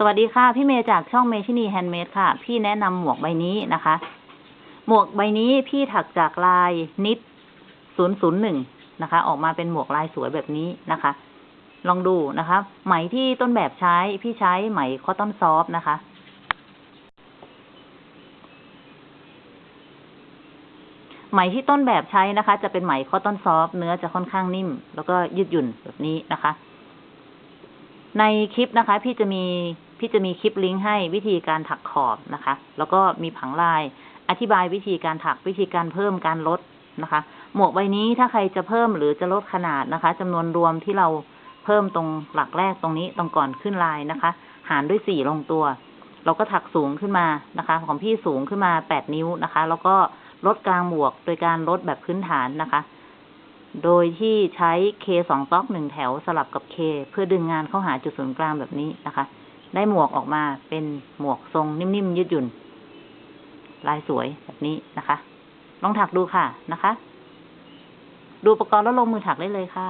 สวัสดีค่ะ พี่เมย์จากช่องเมชินี handmade ค่ะ พี่แนะนำหมวกใบนี้นะคะ หมวกใบนี้พี่ถักจากลาย knit ศูนย์ศูนย์หนึ่งนะคะ ออกมาเป็นหมวกลายสวยแบบนี้นะคะ ลองดูนะคะ ไหมที่ต้นแบบใช้พี่ใช้ไหม cotton soft นะคะ ไหมที่ต้นแบบใช้นะคะ จะเป็นไหม cotton soft เนื้อจะค่อนข้างนิ่ม แล้วก็ยืดหยุ่นแบบนี้นะคะ ในคลิปนะคะ พี่จะมี พี่จะมีคลิปลิงก์ให้วิธีการถักขอบนะคะ แล้วก็มีผังลาย อธิบายวิธีการถักวิธีการเพิ่มการลดนะคะ หมวกใบนี้ถ้าใครจะเพิ่มหรือจะลดขนาดนะคะจำนวนรวมที่เราเพิ่มตรงหลักแรกตรงนี้ตรงก่อนขึ้นลายนะคะ หารด้วยสี่ลงตัว เราก็ถักสูงขึ้นมานะคะ ของพี่สูงขึ้นมาแปดนิ้วนะคะ แล้วก็ลดกลางหมวกโดยการลดแบบพื้นฐานนะคะ โดยที่ใช้เคสองต๊อกหนึ่งแถวสลับกับเคเพื่อดึงงานเข้าหาจุดศูนย์กลางแบบนี้นะคะ ได้หมวกออกมาเป็นหมวกทรงนิ่มๆยืดหยุ่น ลายสวยแบบนี้นะคะ ลองถักดูค่ะนะคะ ดูอุปกรณ์แล้วลงมือถักได้เลยค่ะ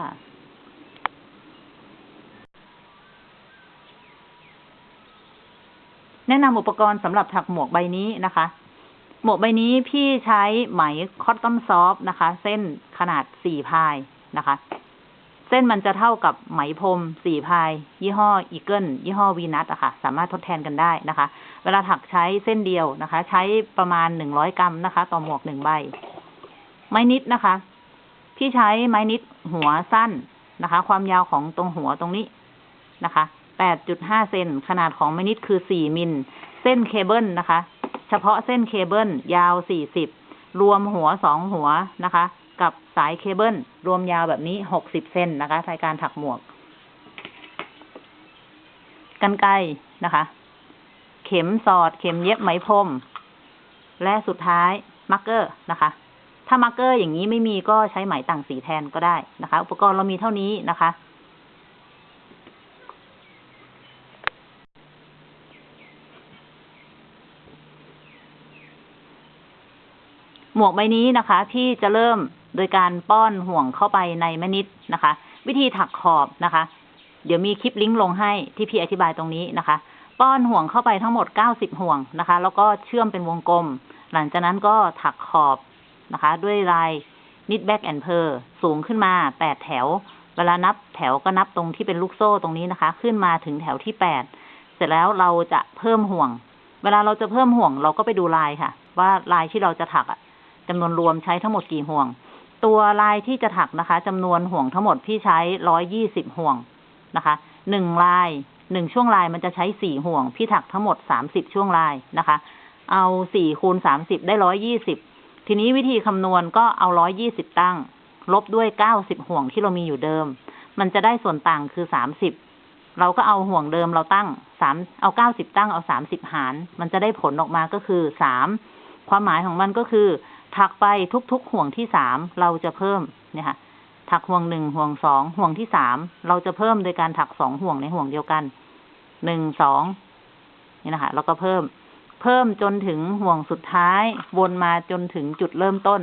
แนะนำอุปกรณ์สำหรับถักหมวกใบนี้นะคะ หมวกใบนี้พี่ใช้ไหมคอตตอนซอฟนะคะ เส้นขนาดสี่พายนะคะ เส้นมันจะเท่ากับไหมพรมสี่พาย ยี่ห้ออีเกิลยี่ห้อวีนัทอะค่ะ สามารถทดแทนกันได้นะคะ เวลาถักใช้เส้นเดียวนะคะ ใช้ประมาณหนึ่งร้อยกรัมนะคะ ต่อหมวกหนึ่งใบ ไม้นิดนะคะ พี่ใช้ไม้นิดหัวสั้นนะคะ ความยาวของตรงหัวตรงนี้นะคะแปดจุดห้าเซนขนาดของไม้นิดคือสี่มิล เส้นเคเบิลนะคะ เฉพาะเส้นเคเบิลยาวสี่สิบรวมหัวสองหัวนะคะ กับสายเคเบิลรวมยาวแบบนี้หกสิบเซนนะคะในการถักหมวก กรรไกรนะคะ เข็มสอด เข็มเย็บไหมพรม และสุดท้าย marker นะคะ ถ้า marker อย่างนี้ไม่มีก็ใช้ไหมต่างสีแทนก็ได้นะคะ อุปกรณ์เรามีเท่านี้นะคะหมวกใบนี้นะคะ พี่จะเริ่มโดยการป้อนห่วงเข้าไปในไม้ knit นะคะ วิธีถักขอบนะคะ เดี๋ยวมีคลิปลิงก์ลงให้ที่พี่อธิบายตรงนี้นะคะ ป้อนห่วงเข้าไปทั้งหมดเก้าสิบห่วงนะคะ แล้วก็เชื่อมเป็นวงกลม หลังจากนั้นก็ถักขอบนะคะ ด้วยลาย knit back and purl สูงขึ้นมาแปดแถว เวลานับแถวก็นับตรงที่เป็นลูกโซ่ตรงนี้นะคะ ขึ้นมาถึงแถวที่แปดเสร็จแล้วเราจะเพิ่มห่วง เวลาเราจะเพิ่มห่วงเราก็ไปดูลายค่ะ ว่าลายที่เราจะถักอะจำนวนรวมใช้ทั้งหมดกี่ห่วง ตัวลายที่จะถักนะคะจำนวนห่วงทั้งหมดพี่ใช้ร้อยยี่สิบห่วงนะคะหนึ่งลายหนึ่งช่วงลายมันจะใช้สี่ห่วง พี่ถักทั้งหมดสามสิบช่วงลายนะคะ เอาสี่คูณสามสิบได้ร้อยยี่สิบทีนี้วิธีคำนวณก็เอาร้อยยี่สิบตั้ง ลบด้วยเก้าสิบห่วงที่เรามีอยู่เดิม มันจะได้ส่วนต่างคือสามสิบเราก็เอาห่วงเดิมเราตั้งสามเอาเก้าสิบตั้งเอาสามสิบหาร มันจะได้ผลออกมาก็คือสามความหมายของมันก็คือ ถักไปทุกๆห่วงที่สามเราจะเพิ่มเนี่ยค่ะ ถักห่วงหนึ่งห่วงสองห่วงที่สามเราจะเพิ่มโดยการถักสองห่วงในห่วงเดียวกันหนึ่งสองนี่นะคะแล้วก็เพิ่ม เพิ่มจนถึงห่วงสุดท้าย วนมาจนถึงจุดเริ่มต้น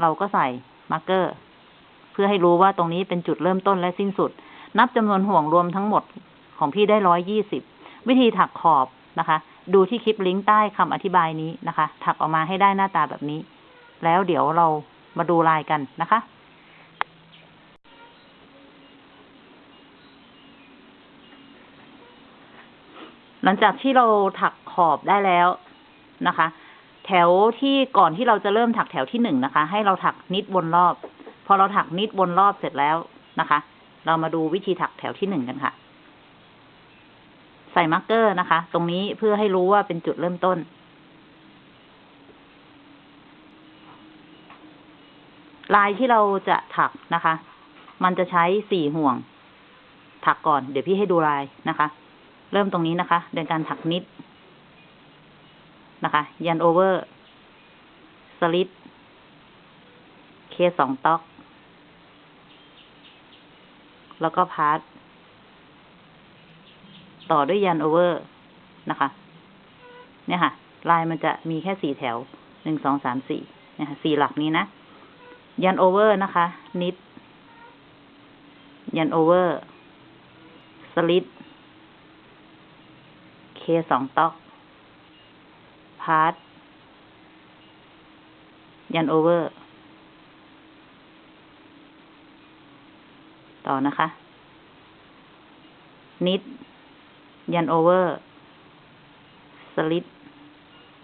เราก็ใส่มาร์กเกอร์ เพื่อให้รู้ว่าตรงนี้เป็นจุดเริ่มต้นและสิ้นสุด นับจำนวนห่วงรวมทั้งหมดของพี่ได้ร้อยยี่สิบวิธีถักขอบนะคะ ดูที่คลิปลิงก์ใต้คำอธิบายนี้นะคะ ถักออกมาให้ได้หน้าตาแบบนี้ แล้วเดี๋ยวเรามาดูลายกันนะคะ หลังจากที่เราถักขอบได้แล้วนะคะ แถวที่ก่อนที่เราจะเริ่มถักแถวที่หนึ่งนะคะ ให้เราถัก knit วนรอบ พอเราถัก knit วนรอบเสร็จแล้วนะคะ เรามาดูวิธีถักแถวที่หนึ่งกันค่ะ ใส่ marker นะคะ ตรงนี้เพื่อให้รู้ว่าเป็นจุดเริ่มต้น ลายที่เราจะถักนะคะ มันจะใช้สี่ห่วง ถักก่อน เดี๋ยวพี่ให้ดูลายนะคะ เริ่มตรงนี้นะคะโดยการถัก knitนะคะ yarn over slip K สอง tog แล้วก็ pass ต่อด้วย yarn over นะคะ เนี่ยค่ะ ลายมันจะมีแค่สี่แถวหนึ่งสองสามสี่เนี่ยค่ะสี่หลักนี้นะ yarn over นะคะ knit yarn over slip K สอง tog pass yarn over ต่อนะคะ knit yarn over slip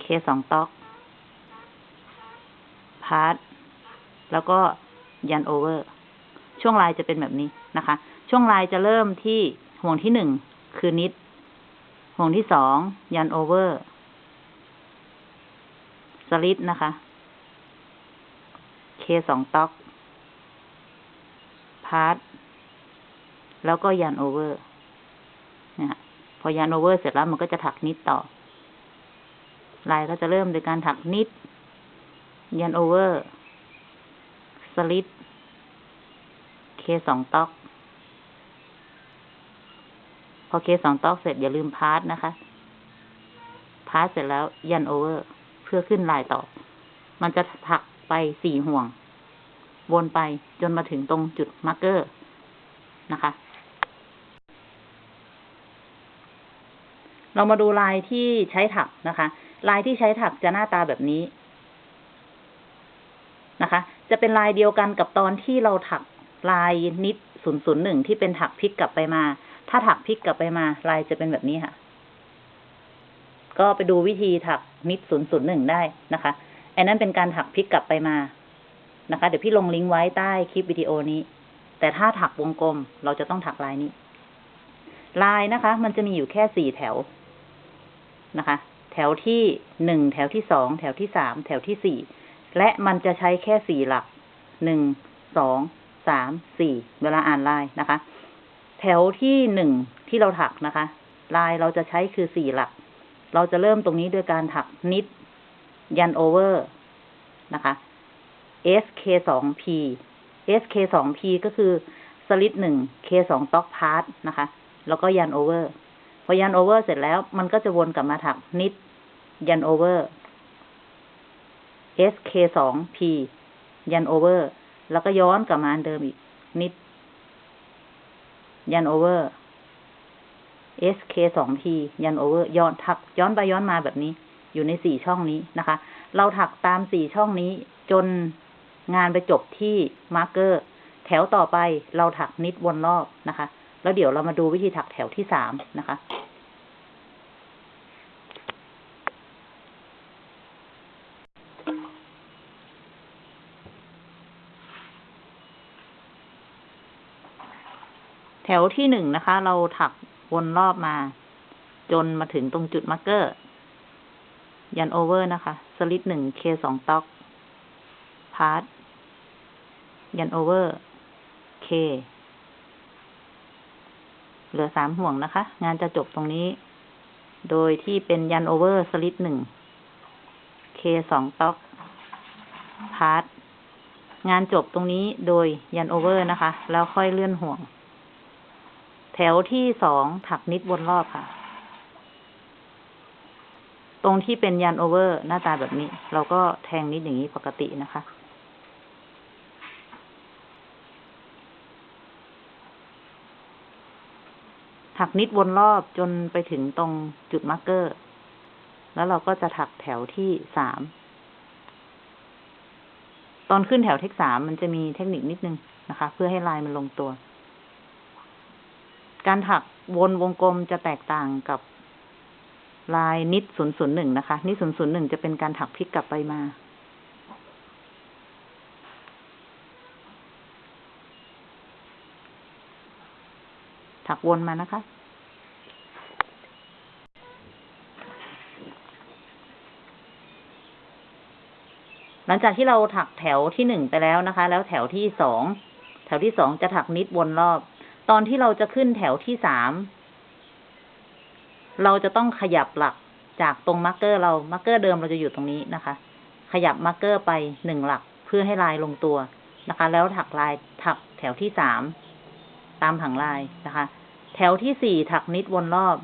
K สอง tog pass แล้วก็ yarn over ช่วงลายจะเป็นแบบนี้นะคะ ช่วงลายจะเริ่มที่ห่วงที่หนึ่งคือ knit ห่วงที่สอง yarn over slip นะคะ K สอง tog pass แล้วก็ yarn over นะพอ yarn over เสร็จแล้วมันก็จะถัก knit ต่อ ลายก็จะเริ่มโดยการถัก knit yarn over slip K สอง tog พอ K สอง tog เสร็จอย่าลืม pass นะคะ pass เสร็จแล้ว yarn over เพื่อขึ้นลายต่อ มันจะถักไปสี่ห่วง วนไปจนมาถึงตรงจุด marker นะคะ เรามาดูลายที่ใช้ถักนะคะ ลายที่ใช้ถักจะหน้าตาแบบนี้ นะคะ จะเป็นลายเดียวกันกับตอนที่เราถักลายนิดศูนย์ศูนย์หนึ่งที่เป็นถักพลิกกลับไปมา ถ้าถักพลิกกลับไปมา ลายจะเป็นแบบนี้ค่ะ ก็ไปดูวิธีถักนิดศูนย์ศูนย์หนึ่งได้นะคะอันนั้นเป็นการถักพลิกกลับไปมานะคะ เดี๋ยวพี่ลงลิงก์ไว้ใต้คลิปวิดีโอนี้ แต่ถ้าถักวงกลมเราจะต้องถักลายนี้ ลายนะคะ มันจะมีอยู่แค่สี่แถวนะคะ แถวที่หนึ่งแถวที่สองแถวที่สามแถวที่สี่ และมันจะใช้แค่สี่หลักหนึ่งสองสามสี่เวลาอ่านลายนะคะ แถวที่หนึ่งที่เราถักนะคะ ลายเราจะใช้คือสี่หลัก เราจะเริ่มตรงนี้ด้วยการถัก knit yarn over นะคะ SK สอง P SK สอง P ก็คือสลิดหนึ่ง K สองต็อกพาร์ทนะคะ แล้วก็ yarn over พอ yarn over เสร็จแล้วมันก็จะวนกลับมาถัก knit yarn over SK สอง P yarn over แล้วก็ย้อนกลับมาอันเดิมอีก knit yarn over SK สอง P yarn over ย้อนถัก ย้อนไปย้อนมาแบบนี้ อยู่ในสี่ช่องนี้นะคะ เราถักตามสี่ช่องนี้จนงานไปจบที่marker แถวต่อไปเราถัก knit วนรอบนะคะ แล้วเดี๋ยวเรามาดูวิธีถักแถวที่สามนะคะ แถวที่หนึ่งนะคะ เราถักวนรอบมา จนมาถึงตรงจุด marker yarn over นะคะ สลิดหนึ่ง K สอง tog pass yarn over K เหลือสามห่วงนะคะ งานจะจบตรงนี้ โดยที่เป็น yarn over slip หนึ่ง K สอง tog pass งานจบตรงนี้โดย yarn over นะคะ แล้วค่อยเลื่อนห่วง แถวที่สองถัก knit วนรอบค่ะ ตรงที่เป็น yarn over หน้าตาแบบนี้ เราก็แทง knit อย่างนี้ปกตินะคะ ถัก knit วนรอบจนไปถึงตรงจุด marker แล้วเราก็จะถักแถวที่สาม ตอนขึ้นแถวที่สามมันจะมีเทคนิคนิดนึงนะคะ เพื่อให้ลายมันลงตัว การถักวนวงกลมจะแตกต่างกับลายนิดศูนย์ศูนย์หนึ่งนะคะ นิดศูนย์ศูนย์หนึ่งจะเป็นการถักพลิกกลับไปมา ถักวนมานะคะ หลังจากที่เราถักแถวที่หนึ่งไปแล้วนะคะ แล้วแถวที่สอง แถวที่สองจะถัก knit วนรอบ ตอนที่เราจะขึ้นแถวที่สาม เราจะต้องขยับหลักจากตรง marker เรา marker เดิมเราจะอยู่ตรงนี้นะคะ ขยับ marker ไปหนึ่งหลักเพื่อให้ลายลงตัวนะคะ แล้วถักลายถักแถวที่สามตามผังลายนะคะ แถวที่สี่ถัก knit วนรอบ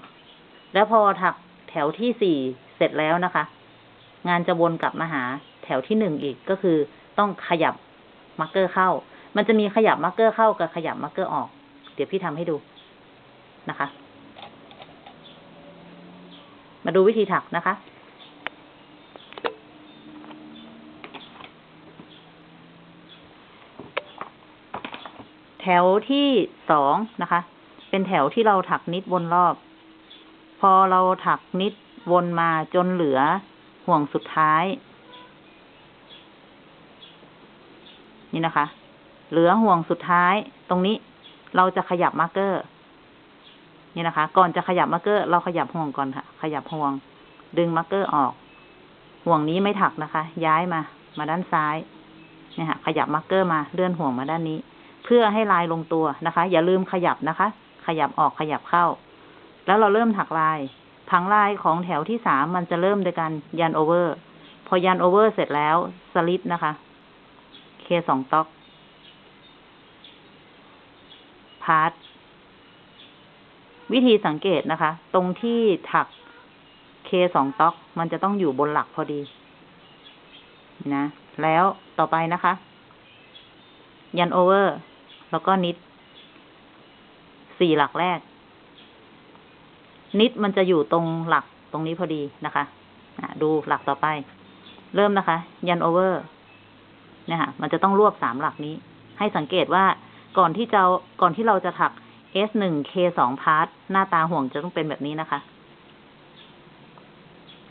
แล้วพอถักแถวที่สี่เสร็จแล้วนะคะ งานจะวนกลับมาหาแถวที่หนึ่งอีกก็คือต้องขยับ marker เข้า มันจะมีขยับ marker เข้ากับขยับ marker ออก เดี๋ยวพี่ทำให้ดูนะคะ มาดูวิธีถักนะคะ แถวที่สองนะคะ เป็นแถวที่เราถัก knit วนรอบ พอเราถัก knit วนมาจนเหลือห่วงสุดท้าย นี่นะคะ เหลือห่วงสุดท้ายตรงนี้ เราจะขยับ marker นี่นะคะ ก่อนจะขยับ marker เราขยับห่วงก่อนค่ะ ขยับห่วง ดึง marker ออก ห่วงนี้ไม่ถักนะคะ ย้ายมา มาด้านซ้ายเนี่ยค่ะ ขยับ marker มา เลื่อนห่วงมาด้านนี้ เพื่อให้ลายลงตัวนะคะ อย่าลืมขยับนะคะ ขยับออกขยับเข้า แล้วเราเริ่มถักลาย ผังลายของแถวที่สามมันจะเริ่มโดยการ yarn over พอ yarn over เสร็จแล้วสลิดนะคะ K สอง tog pass วิธีสังเกตนะคะ ตรงที่ถัก K สอง tog มันจะต้องอยู่บนหลักพอดี นะ แล้วต่อไปนะคะ yarn over แล้วก็ knit สี่หลักแรก knit มันจะอยู่ตรงหลักตรงนี้พอดีนะคะ ดูหลักต่อไป เริ่มนะคะ yarn over เนี่ยค่ะ มันจะต้องรวบสามหลักนี้ ให้สังเกตว่า ก่อนที่จะก่อนที่เราจะถัก S หนึ่ง K สองพาร์ทหน้าตาห่วงจะต้องเป็นแบบนี้นะคะ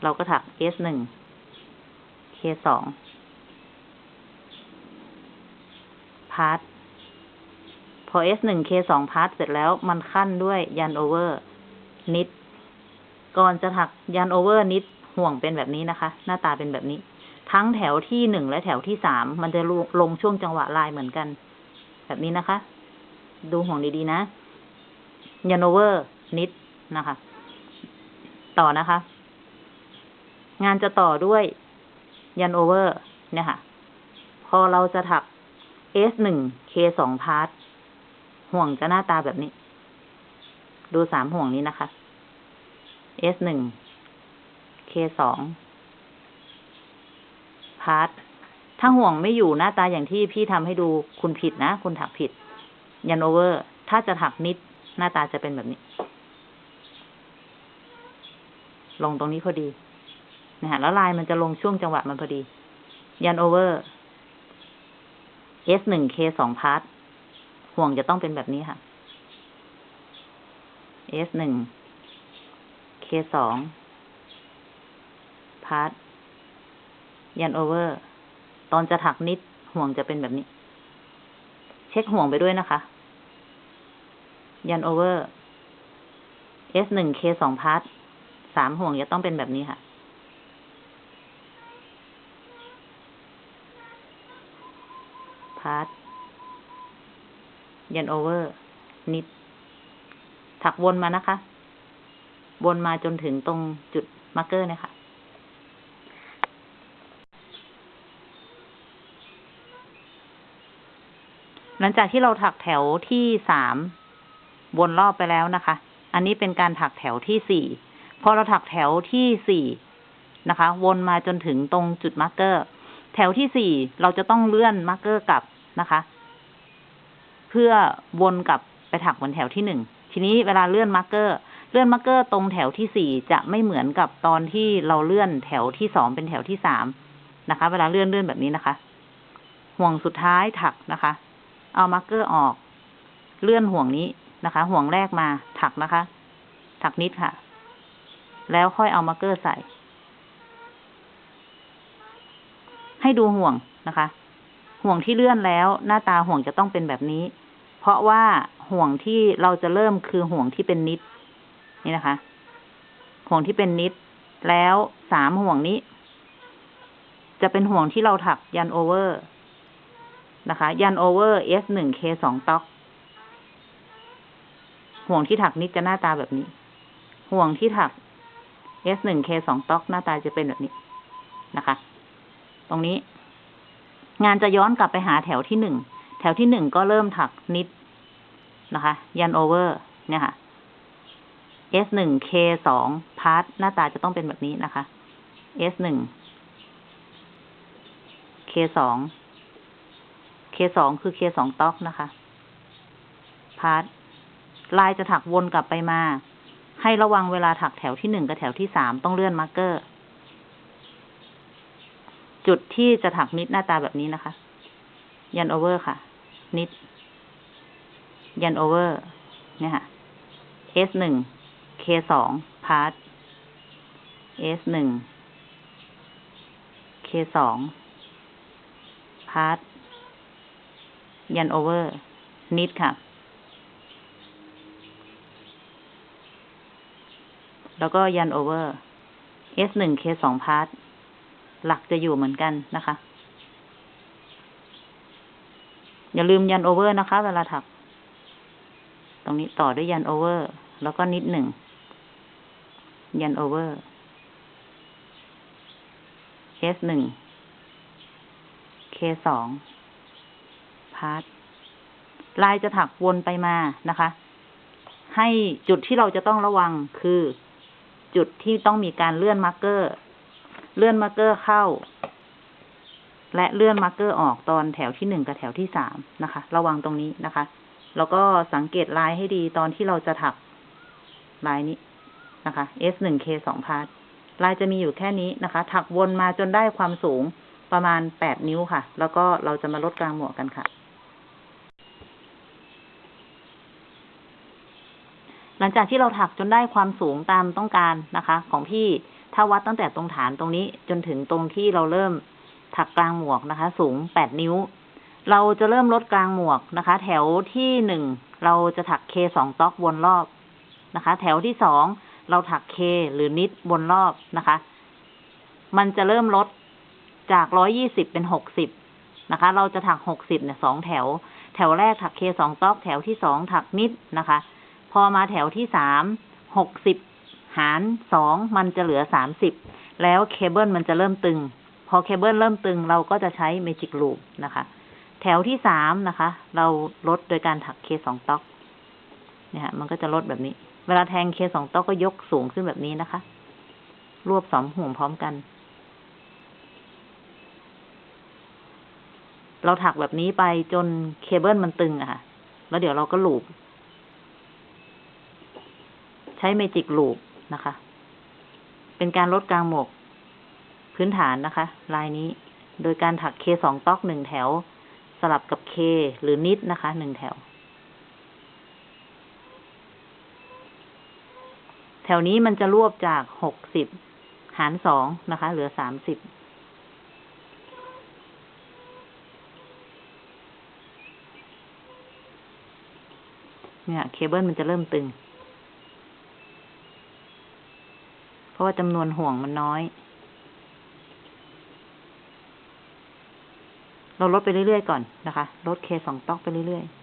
เราก็ถัก S หนึ่ง K สองพาร์ทพอ S หนึ่ง K สองพาร์ทเสร็จแล้วมันคั่นด้วย yarn over knit ก่อนจะถัก yarn over knit ห่วงเป็นแบบนี้นะคะ หน้าตาเป็นแบบนี้ ทั้งแถวที่หนึ่งและแถวที่สามมันจะลงช่วงจังหวะลายเหมือนกัน แบบนี้นะคะ ดูห่วงดีๆนะ yarn over knit นะคะ ต่อนะคะ งานจะต่อด้วย yarn over เนี่ยค่ะ พอเราจะถัก S หนึ่ง K สองพาร์ทห่วงจะหน้าตาแบบนี้ ดูสามห่วงนี้นะคะ S หนึ่ง K สองพาร์ท ถ้าห่วงไม่อยู่หน้าตาอย่างที่พี่ทำให้ดูคุณผิดนะ คุณถักผิด yarn over ถ้าจะถัก knit หน้าตาจะเป็นแบบนี้ ลงตรงนี้พอดีนะฮะแล้วลายมันจะลงช่วงจังหวะมันพอดี yarn over S หนึ่ง K สองพาร์ทห่วงจะต้องเป็นแบบนี้ค่ะ S หนึ่ง K สอง pass yarn over ตอนจะถัก knitห่วงจะเป็นแบบนี้ เช็คห่วงไปด้วยนะคะ yarn over S หนึ่ง K สองพาร์ทสามห่วงจะต้องเป็นแบบนี้ค่ะ pass yarn over knit ถักวนมานะคะ วนมาจนถึงตรงจุด marker นะคะ หลังจากที่เราถักแถวที่สามวนรอบไปแล้วนะคะ อันนี้เป็นการถักแถวที่สี่พอเราถักแถวที่สี่นะคะ วนมาจนถึงตรงจุด marker แถวที่สี่เราจะต้องเลื่อน marker กลับนะคะ เพื่อวนกลับไปถักบนแถวที่หนึ่งทีนี้เวลาเลื่อน marker เลื่อน marker ตรงแถวที่สี่จะไม่เหมือนกับตอนที่เราเลื่อนแถวที่สองเป็นแถวที่สามนะคะ เวลาเลื่อนเลื่อนแบบนี้นะคะ ห่วงสุดท้ายถักนะคะ เอา marker ออก เลื่อนห่วงนี้นะคะ ห่วงแรกมาถักนะคะ ถัก knit ค่ะ แล้วค่อยเอา marker ใส่ ให้ดูห่วงนะคะ ห่วงที่เลื่อนแล้ว หน้าตาห่วงจะต้องเป็นแบบนี้ เพราะว่าห่วงที่เราจะเริ่มคือห่วงที่เป็น knit นี่นะคะ ห่วงที่เป็นนิด แล้วสามห่วงนี้ จะเป็นห่วงที่เราถักยันโอเวอร์ นะคะ ยันโอเวอร์ S หนึ่ง K สองต็อก ห่วงที่ถักนิดจะหน้าตาแบบนี้ ห่วงที่ถัก S หนึ่ง K สองต็อกหน้าตาจะเป็นแบบนี้นะคะ ตรงนี้ งานจะย้อนกลับไปหาแถวที่หนึ่ง แถวที่หนึ่งก็เริ่มถักนิดนะคะ yarn over เนี่ยค่ะ S หนึ่ง K สองพาร์ทหน้าตาจะต้องเป็นแบบนี้นะคะ S หนึ่ง K สอง K สองคือ K สองต็อกนะคะพาร์ทลายจะถักวนกลับไปมา ให้ระวังเวลาถักแถวที่หนึ่งกับแถวที่สามต้องเลื่อน marker จุดที่จะถัก knit หน้าตาแบบนี้นะคะ yarn over ค่ะ knit yarn over เนี่ยค่ะ S หนึ่ง K สองพาร์ท S หนึ่ง K สอง pass yarn over knit ค่ะ แล้วก็ yarn over S หนึ่ง K สองพาร์ท หลักจะอยู่เหมือนกันนะคะ อย่าลืม yarn over นะคะ เวลาถัก ตรงนี้ต่อด้วย yarn over แล้วก็ knit หนึ่ง yarn over S หนึ่ง K สอง พาร์ทลายจะถักวนไปมานะคะ ให้จุดที่เราจะต้องระวังคือจุดที่ต้องมีการเลื่อน marker เลื่อน marker เข้า และเลื่อน marker ออกตอนแถวที่หนึ่งกับแถวที่สามนะคะ ระวังตรงนี้นะคะ แล้วก็สังเกตลายให้ดีตอนที่เราจะถักลายนี้นะคะ S หนึ่ง K สองพาร์ทลายจะมีอยู่แค่นี้นะคะ ถักวนมาจนได้ความสูงประมาณแปดนิ้วค่ะ แล้วก็เราจะมาลดกลางหมวกกันค่ะ ลังจากที่เราถักจนได้ความสูงตามต้องการนะคะ ของพี่ถ้าวัดตั้งแต่ตรงฐานตรงนี้จนถึงตรงที่เราเริ่มถักกลางหมวกนะคะ สูงแปดนิ้ว เราจะเริ่มลดกลางหมวกนะคะ แถวที่หนึ่งเราจะถักเคสองต๊อกวนรอบนะคะ แถวที่สองเราถักเคหรือนิดวนรอบนะคะ มันจะเริ่มลดจากร้อยี่สิบเป็นหกสิบนะคะ เราจะถักหกสิบเนี่ยสองแถว แถวแรกถัก K สอง tog แถวที่สองถัก knit นะคะ พอมาแถวที่สามหกสิบหารสองมันจะเหลือสามสิบแล้วเคเบิลมันจะเริ่มตึง พอเคเบิลเริ่มตึงเราก็จะใช้ magic loop นะคะ แถวที่สามนะคะ เราลดโดยการถัก K สอง tog เนี่ยฮะมันก็จะลดแบบนี้ เวลาแทง K สอง tog ก็ยกสูงขึ้นแบบนี้นะคะ รวบสองห่วงพร้อมกัน เราถักแบบนี้ไปจนเคเบิลมันตึงอะค่ะ แล้วเดี๋ยวเราก็ loop ใช้ magic loop นะคะ เป็นการลดกลางหมวกพื้นฐานนะคะ ลายนี้ โดยการถัก K สอง tog หนึ่งแถว สลับกับ K หรือ knit นะคะหนึ่งแถว แถวนี้มันจะรวบจากหกสิบหารสองนะคะ เหลือสามสิบเนี่ย เคเบิลมันจะเริ่มตึง เพ ราะว่าจำนวนห่วงมันน้อย เราลดไปเรื่อยๆก่อนนะคะ ลดเคสองต๊อกไปเรื่อยๆ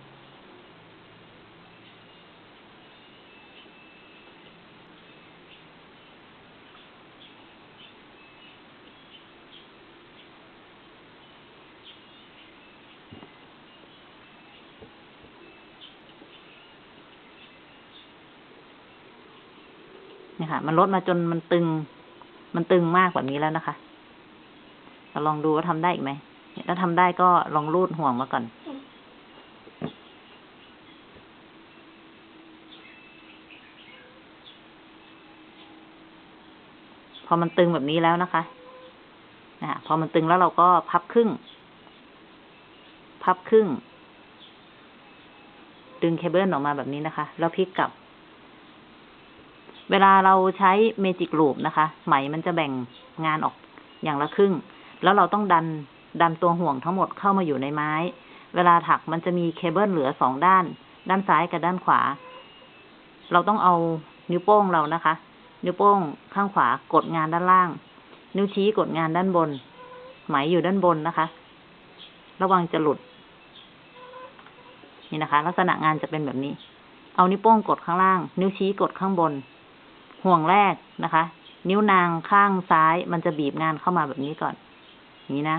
มันลดมาจนมันตึง มันตึงมากแบบนี้แล้วนะคะเราลองดูว่าทำได้อีกไหมถ้าทำได้ก็ลองรูดห่วงมาก่อน พอมันตึงแบบนี้แล้วนะคะนะพอมันตึงแล้วเราก็พับครึ่ง พับครึ่ง ดึงเคเบิลออกมาแบบนี้นะคะ แล้วพลิกกลับ เวลาเราใช้ magic loop นะคะ ไหมมันจะแบ่งงานออกอย่างละครึ่ง แล้วเราต้องดันดันตัวห่วงทั้งหมดเข้ามาอยู่ในไม้ เวลาถักมันจะมีเคเบิลเหลือสองด้าน ด้านซ้ายกับด้านขวา เราต้องเอานิ้วโป้งเรานะคะ นิ้วโป้งข้างขวากดงานด้านล่าง นิ้วชี้กดงานด้านบน ไหมอยู่ด้านบนนะคะ ระวังจะหลุด นี่นะคะ ลักษณะงานจะเป็นแบบนี้ เอานิ้วโป้งกดข้างล่าง นิ้วชี้กดข้างบน ห่วงแรกนะคะ นิ้วนางข้างซ้าย มันจะบีบงานเข้ามาแบบนี้ก่อน นี้นะ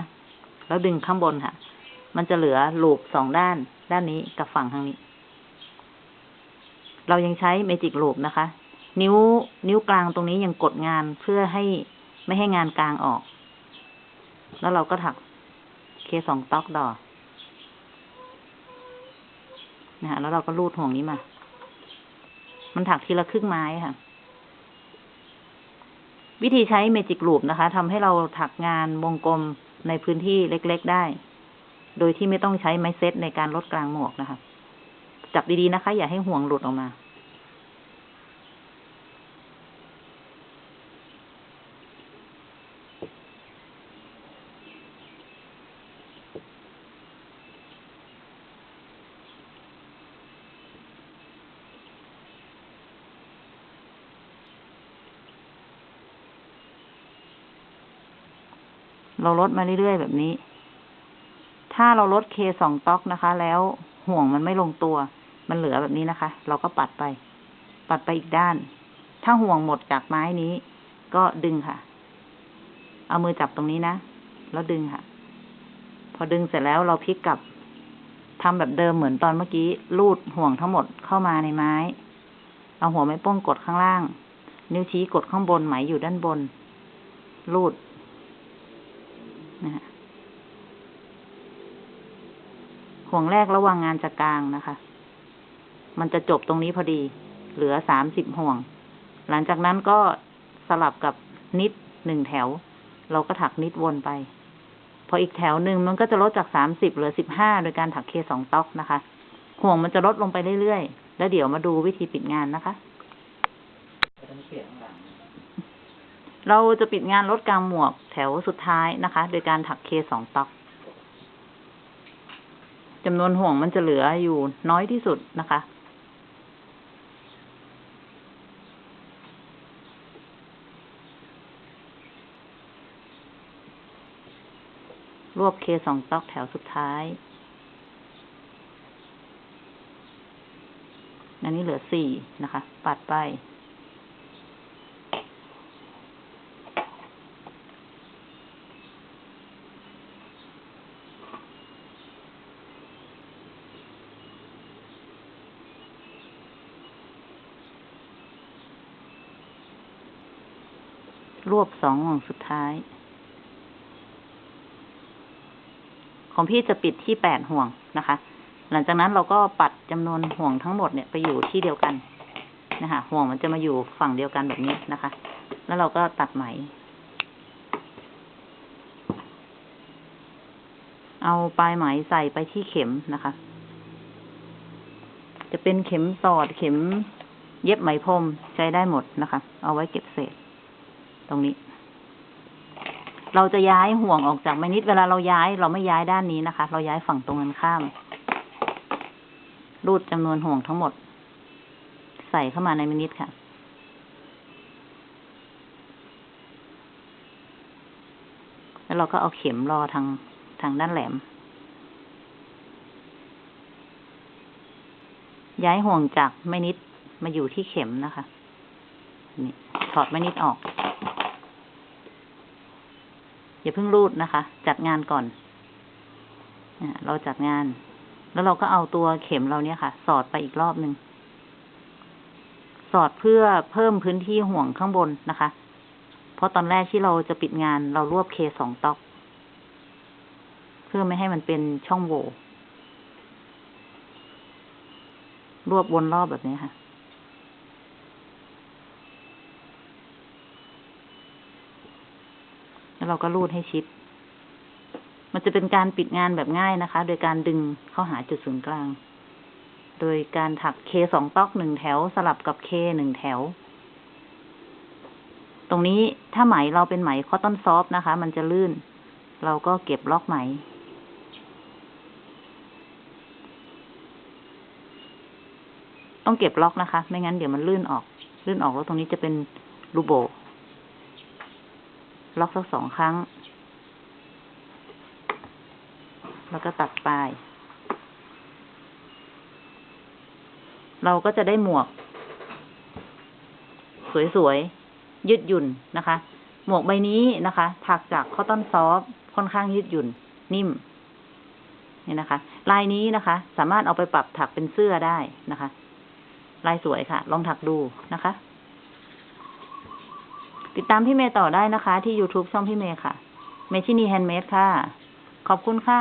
แล้วดึงข้างบนค่ะ มันจะเหลือลูปสองด้าน ด้านนี้กับฝั่งทางนี้ เรายังใช้เมจิกลูปนะคะ นิ้ว นิ้วกลางตรงนี้ยังกดงานเพื่อให้ไม่ให้งานกลางออก แล้วเราก็ถักเคสองต๊อกดอนะฮะแล้วเราก็รูดห่วงนี้มา มันถักทีละครึ่งไม้ค่ะ วิธีใช้เมจิกลูปนะคะทำให้เราถักงานวงกลมในพื้นที่เล็ก ๆ ได้ โดยที่ไม่ต้องใช้ไม้เซตในการลดกลางหมวกนะคะ จับดี ๆ นะคะ อย่าให้ห่วงหลุดออกมา เราลดมาเรื่อยๆแบบนี้ ถ้าเราลดเคสองต๊อกนะคะ แล้วห่วงมันไม่ลงตัว มันเหลือแบบนี้นะคะ เราก็ปัดไป ปัดไปอีกด้าน ถ้าห่วงหมดจากไม้นี้ ก็ดึงค่ะ เอามือจับตรงนี้นะ แล้วดึงค่ะ พอดึงเสร็จแล้วเราพลิกกลับทำแบบเดิมเหมือนตอนเมื่อกี้ ลูดห่วงทั้งหมดเข้ามาในไม้ เอาหัวไม้โป้งกดข้างล่าง นิ้วชี้กดข้างบนไหมอยู่ด้านบน ลูด นะะห่วงแรกระหว่างงานจะกลางนะคะ มันจะจบตรงนี้พอดี เหลือสามสิบห่วง หลังจากนั้นก็สลับกับนิดหนึ่งแถว เราก็ถักนิดวนไป พออีกแถวหนึ่งมันก็จะลดจากสามสิบเหลือสิบห้าโดยการถักเคสองต๊อกนะคะ ห่วงมันจะลดลงไปเรื่อยๆ แล้วเดี๋ยวมาดูวิธีปิดงานนะคะ เราจะปิดงานลดกลางหมวกแถวสุดท้ายนะคะ โดยการถักเคสองต๊อกจำนวนห่วงมันจะเหลืออยู่น้อยที่สุดนะคะ รวบเคสองต๊อกแถวสุดท้าย อันนี้เหลือสี่นะคะ ปัดไป รวบสองห่วงสุดท้าย ของพี่จะปิดที่แปดห่วงนะคะ หลังจากนั้นเราก็ปัดจำนวนห่วงทั้งหมดเนี่ยไปอยู่ที่เดียวกันนะคะ ห่วงมันจะมาอยู่ฝั่งเดียวกันแบบนี้นะคะ แล้วเราก็ตัดไหม เอาปลายไหมใส่ไปที่เข็มนะคะ จะเป็นเข็มสอดเข็มเย็บไหมพรมใช้ได้หมดนะคะ เอาไว้เก็บเศษ ตรงนี้ เราจะย้ายห่วงออกจากไม้นิดเวลาเราย้าย เราไม่ย้ายด้านนี้นะคะ เราย้ายฝั่งตรงกันข้าม รูดจำนวนห่วงทั้งหมด ใส่เข้ามาในไม้นิดค่ะแล้วเราก็เอาเข็มรอทางทางด้านแหลม ย้ายห่วงจากไม้นิดมาอยู่ที่เข็มนะคะ นี่ถอดไม้นิดออก อย่าเพิ่งรูดนะคะ จัดงานก่อนเราจัดงาน แล้วเราก็เอาตัวเข็มเราเนี่ยค่ะ สอดไปอีกรอบหนึ่งสอดเพื่อเพิ่มพื้นที่ห่วงข้างบนนะคะ เพราะตอนแรกที่เราจะปิดงานเรารวบเคสองต๊อก เพื่อไม่ให้มันเป็นช่องโหว่รวบวนรอบแบบนี้ค่ะ แล้วเราก็รูดให้ชิด มันจะเป็นการปิดงานแบบง่ายนะคะ โดยการดึงเข้าหาจุดศูนย์กลาง โดยการถักเคสองต๊อกหนึ่งแถวสลับกับเคหนึ่งแถว ตรงนี้ถ้าไหมเราเป็นไหมคอตตอนซอฟนะคะ มันจะลื่น เราก็เก็บล็อกไหมต้องเก็บล็อกนะคะ ไม่งั้นเดี๋ยวมันลื่นออก ลื่นออกแล้วตรงนี้จะเป็นรูโบ ล็อกสักสองครั้ง แล้วก็ตัดปลาย เราก็จะได้หมวก สวยๆ ยืดหยุ่นนะคะ หมวกใบนี้นะคะ ถักจากคอตตอนซอฟค่อนข้างยืดหยุ่น นิ่มนี่นะคะ ลายนี้นะคะ สามารถเอาไปปรับถักเป็นเสื้อได้นะคะ ลายสวยค่ะ ลองถักดูนะคะ ติดตามพี่เมย์ต่อได้นะคะ ที่ YouTube ช่องพี่เมย์ค่ะ เมชินีแฮนด์เมดค่ะ ขอบคุณค่ะ